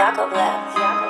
Jakob left.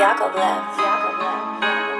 Yakovlev.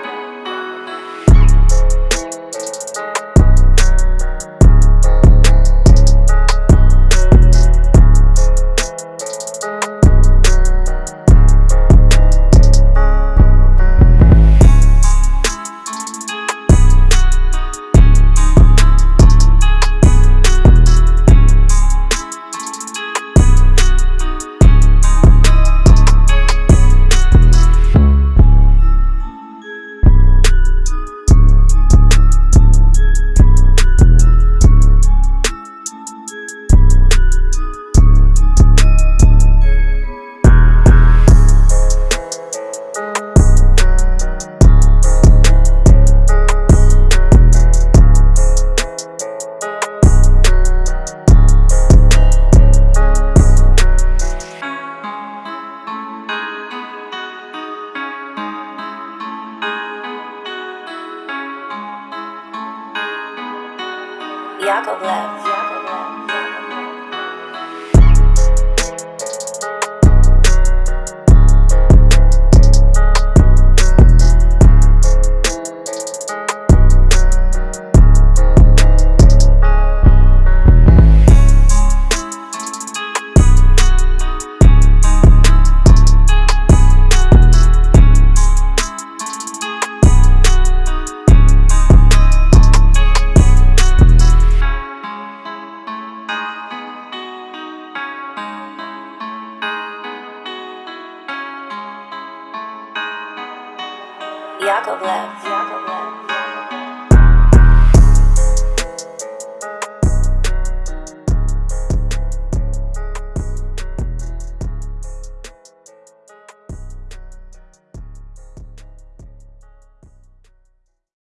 Yakovlev. Yakovlev. left.